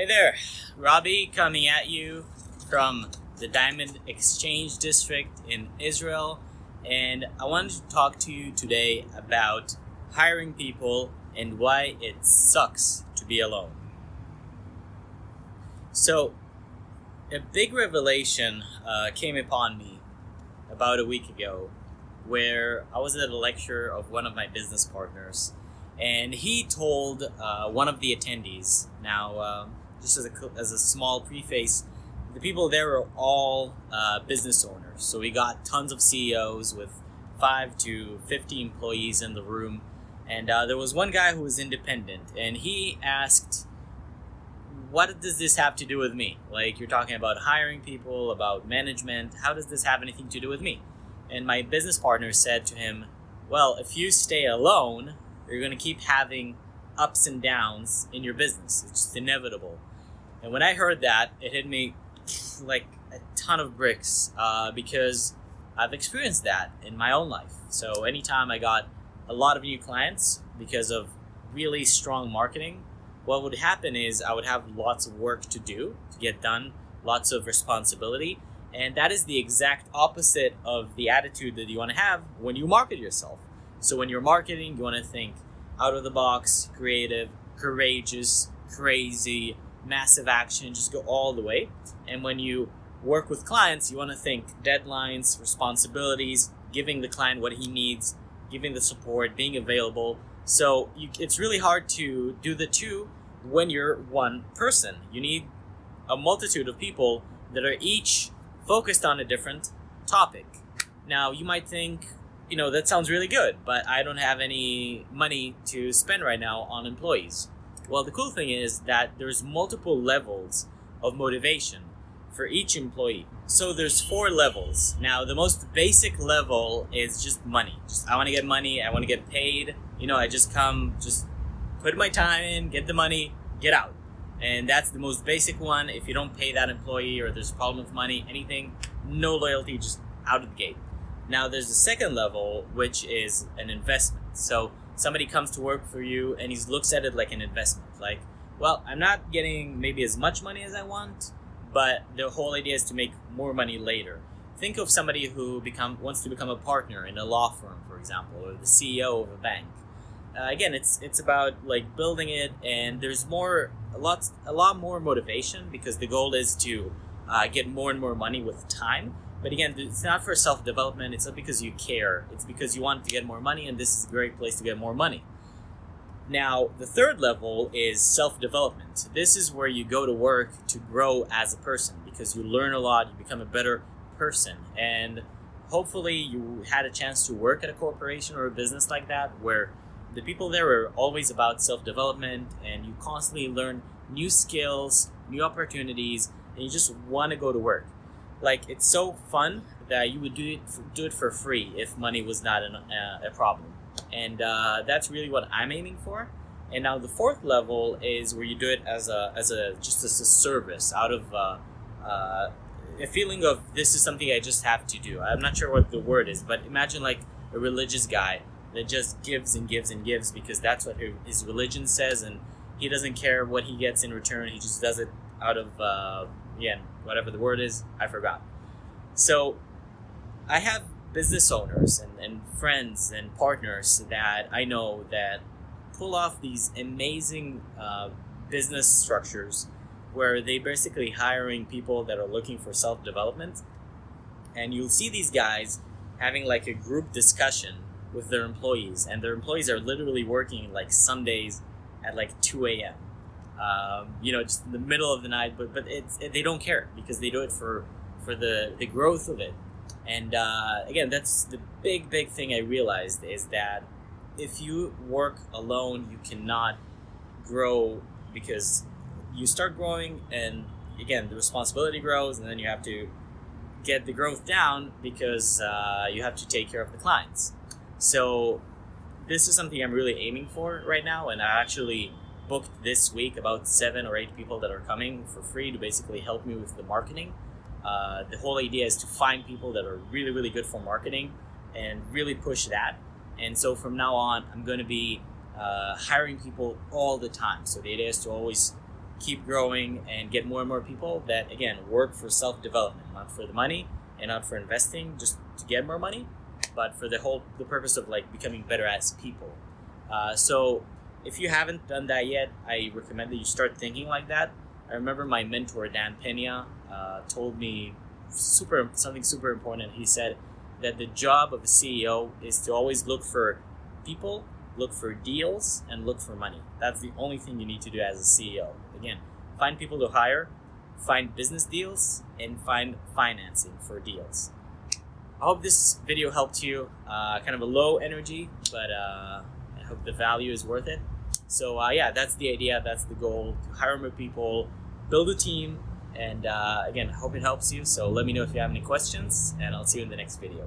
Hey there, Robbie coming at you from the Diamond Exchange District in Israel. And I wanted to talk to you today about hiring people and why it sucks to be alone. So, a big revelation uh, came upon me about a week ago where I was at a lecture of one of my business partners and he told uh, one of the attendees. Now, um, just as a as a small preface, the people there were all uh, business owners. So we got tons of CEOs with five to fifty employees in the room, and uh, there was one guy who was independent, and he asked. What does this have to do with me? Like, you're talking about hiring people, about management. How does this have anything to do with me? And my business partner said to him, Well, if you stay alone, you're going to keep having ups and downs in your business. It's just inevitable. And when I heard that, it hit me like a ton of bricks uh, because I've experienced that in my own life. So anytime I got a lot of new clients because of really strong marketing, what would happen is I would have lots of work to do to get done, lots of responsibility. And that is the exact opposite of the attitude that you want to have when you market yourself. So when you're marketing, you want to think out of the box, creative, courageous, crazy, massive action, just go all the way. And when you work with clients, you want to think deadlines, responsibilities, giving the client what he needs, giving the support, being available. So you, it's really hard to do the two when you're one person. You need a multitude of people that are each focused on a different topic. Now, you might think, you know, that sounds really good, but I don't have any money to spend right now on employees. Well, the cool thing is that there's multiple levels of motivation for each employee. So there's four levels. Now, the most basic level is just money. Just I want to get money, I want to get paid. You know, I just come, just put my time in, get the money, get out. And that's the most basic one. If you don't pay that employee or there's a problem with money, anything, no loyalty, just out of the gate. Now, there's a second level, which is an investment. So somebody comes to work for you and he looks at it like an investment. Like, well, I'm not getting maybe as much money as I want, but the whole idea is to make more money later. Think of somebody who become wants to become a partner in a law firm, for example, or the CEO of a bank. Uh, again, it's it's about like building it, and there's more a lot a lot more motivation because the goal is to uh, get more and more money with time but again, it's not for self development. It's not because you care. It's because you want to get more money, and this is a great place to get more money. Now, the third level is self development. This is where you go to work to grow as a person because you learn a lot, you become a better person. And hopefully, you had a chance to work at a corporation or a business like that where the people there are always about self development and you constantly learn new skills, new opportunities, and you just want to go to work like it's so fun that you would do it for, do it for free if money was not an, uh, a problem. And uh, that's really what i'm aiming for. And now the fourth level is where you do it as a as a just as a service out of uh, uh, a feeling of this is something i just have to do. I'm not sure what the word is but imagine like a religious guy that just gives and gives and gives because that's what his religion says and he doesn't care what he gets in return. He just does it out of again, whatever the word is, I forgot. So I have business owners and, and friends and partners that I know that pull off these amazing uh, business structures where they basically hiring people that are looking for self-development and you'll see these guys having like a group discussion with their employees and their employees are literally working like Sundays at like 2 a.m um, you know, just in the middle of the night. But but it's it, they don't care because they do it for for the the growth of it. And uh, again, that's the big big thing I realized is that if you work alone, you cannot grow because you start growing and again the responsibility grows and then you have to get the growth down because uh, you have to take care of the clients so this is something i'm really aiming for right now and i actually booked this week about seven or eight people that are coming for free to basically help me with the marketing. Uh, the whole idea is to find people that are really, really good for marketing and really push that. And so from now on, I'm going to be uh, hiring people all the time. So the idea is to always keep growing and get more and more people that again work for self-development not for the money and not for investing just to get more money but for the whole the purpose of like becoming better as people uh, so if you haven't done that yet i recommend that you start thinking like that. I remember my mentor dan pena uh, told me super something super important. He said that the job of a ceo is to always look for people look for deals and look for money. That's the only thing you need to do as a ceo again find people to hire find business deals and find financing for deals. I hope this video helped you uh, kind of a low energy but uh, i hope the value is worth it so uh, yeah that's the idea. That's the goal to hire more people build a team and uh, again hope it helps you. So let me know if you have any questions and i'll see you in the next video